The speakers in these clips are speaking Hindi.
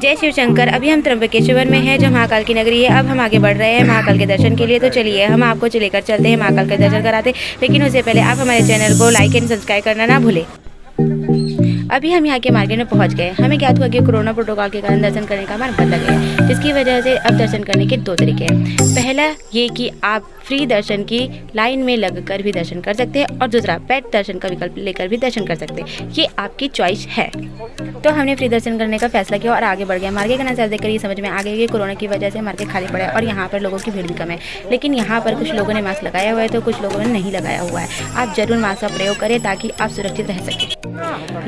जय शिव शंकर, अभी हम त्र्यंबकेश्वर में हैं, जो महाकाल की नगरी है, अब हम आगे बढ़ रहे हैं महाकाल के दर्शन के लिए तो चलिए, हम आपको लेकर चलते हैं, महाकाल के दर्शन कराते लेकिन उससे पहले आप हमारे चैनल को लाइक एंड सब्सक्राइब करना ना भूलें। अभी हम यहाँ के मार्केट में पहुँच गए। हमें ज्ञात हुआ कि कोरोना प्रोटोकॉल के कारण दर्शन करने का हमारा बदल गया, जिसकी वजह से अब दर्शन करने के दो तरीके हैं। पहला ये कि आप फ्री दर्शन की लाइन में लगकर भी दर्शन कर सकते हैं और दूसरा पेट दर्शन का विकल्प लेकर भी दर्शन कर सकते हैं। ये आपकी चॉइस है। तो हमने फ्री दर्शन करने का फैसला किया और आगे बढ़ गया। मार्केट का नज़र देखकर ये समझ में आ गया कि कोरोना की वजह से मार्केट खाली पड़ा है और यहाँ पर लोगों की भीड़ भी कम है। लेकिन यहाँ पर कुछ लोगों ने मास्क लगाया हुआ है तो कुछ लोगों ने नहीं लगाया हुआ है। आप ज़रूर मास्क का प्रयोग करें ताकि आप सुरक्षित रह सकें।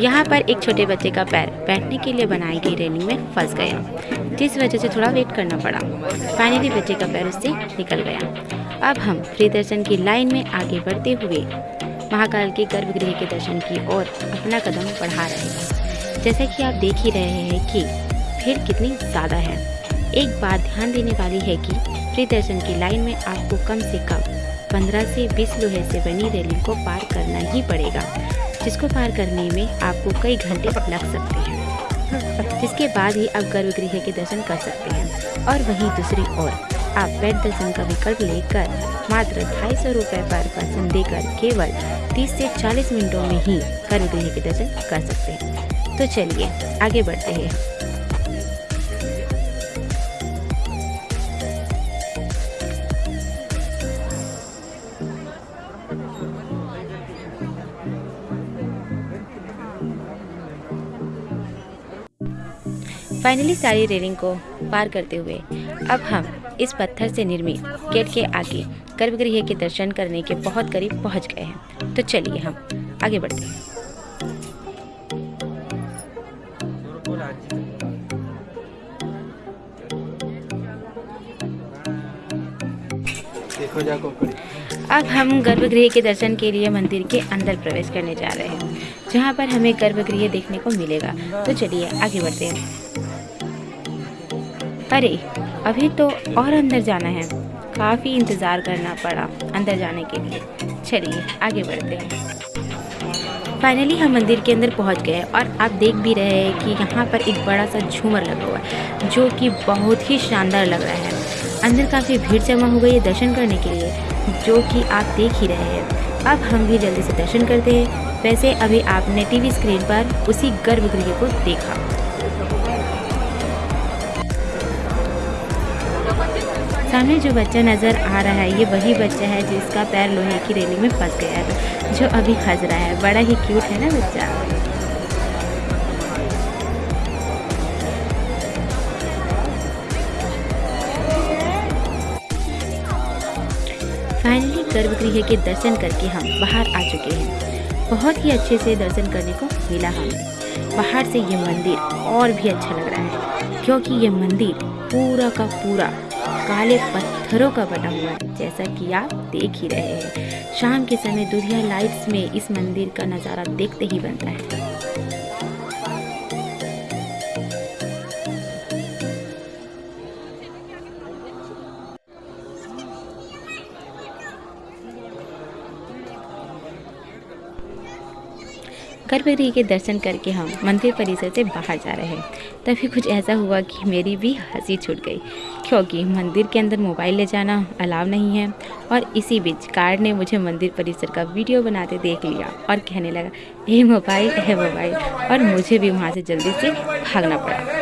यहाँ पर एक छोटे बच्चे का पैर बैठने के लिए बनाई गई रेलिंग में फंस गया, जिस वजह से थोड़ा वेट करना पड़ा। फाइनली बच्चे का पैर उससे निकल गया। अब हम फ्री दर्शन की लाइन में आगे बढ़ते हुए महाकाल के गर्भगृह के दर्शन की ओर अपना कदम बढ़ा रहे हैं। जैसा कि आप देख ही रहे हैं कि भीड़ कितनी ज़्यादा है। एक बात ध्यान देने वाली है कि फ्री दर्शन की लाइन में आपको कम से कम 15 से 20 लोहे से बनी रेलिंग को पार करना ही पड़ेगा, जिसको पार करने में आपको कई घंटे लग सकते हैं। जिसके बाद ही आप गर्भगृह के दर्शन कर सकते हैं। और वहीं दूसरी ओर, आप बेड दर्शन का विकल्प लेकर मात्र ढाई सौ रुपये पर पर्सन देकर केवल 30 से 40 मिनटों में ही गर्भगृह के दर्शन कर सकते हैं। तो चलिए, आगे बढ़ते हैं। फाइनली सारी रेलिंग को पार करते हुए अब हम इस पत्थर से निर्मित गेट के आगे गर्भगृह के दर्शन करने के बहुत करीब पहुँच गए हैं। तो चलिए हम आगे बढ़ते हैं। अब हम गर्भगृह के दर्शन के लिए मंदिर के अंदर प्रवेश करने जा रहे हैं जहाँ पर हमें गर्भगृह देखने को मिलेगा। तो चलिए आगे बढ़ते हैं। अरे, अभी तो और अंदर जाना है। काफ़ी इंतज़ार करना पड़ा अंदर जाने के लिए। चलिए, आगे बढ़ते हैं। फाइनली हम मंदिर के अंदर पहुँच गए और आप देख भी रहे हैं कि यहाँ पर एक बड़ा सा झूमर लगा हुआ है, जो कि बहुत ही शानदार लग रहा है। अंदर काफ़ी भीड़ जमा हो गई है दर्शन करने के लिए, जो कि आप देख ही रहे हैं। अब हम भी जल्दी से दर्शन करते हैं। वैसे अभी आपने टीवी स्क्रीन पर उसी गर्भगृह को देखा। सामने जो बच्चा नज़र आ रहा है, ये वही बच्चा है जिसका पैर लोहे की रेलिंग में फंस गया है, जो अभी हंस रहा है। बड़ा ही क्यूट है ना बच्चा? फाइनली गर्भगृह के दर्शन करके हम बाहर आ चुके हैं। बहुत ही अच्छे से दर्शन करने को मिला हमें बाहर से ये मंदिर और भी अच्छा लग रहा है, क्योंकि ये मंदिर पूरा का पूरा काले पत्थरों का बना हुआ है, जैसा कि आप देख ही रहे हैं। शाम के समय दुधिया लाइट्स में इस मंदिर का नज़ारा देखते ही बनता है। गर्भगृह के दर्शन करके हम मंदिर परिसर से बाहर जा रहे हैं। तभी कुछ ऐसा हुआ कि मेरी भी हँसी छूट गई, क्योंकि मंदिर के अंदर मोबाइल ले जाना अलाव नहीं है और इसी बीच कार ने मुझे मंदिर परिसर का वीडियो बनाते देख लिया और कहने लगा, ए मोबाइल है मोबाइल। और मुझे भी वहाँ से जल्दी से भागना पड़ा।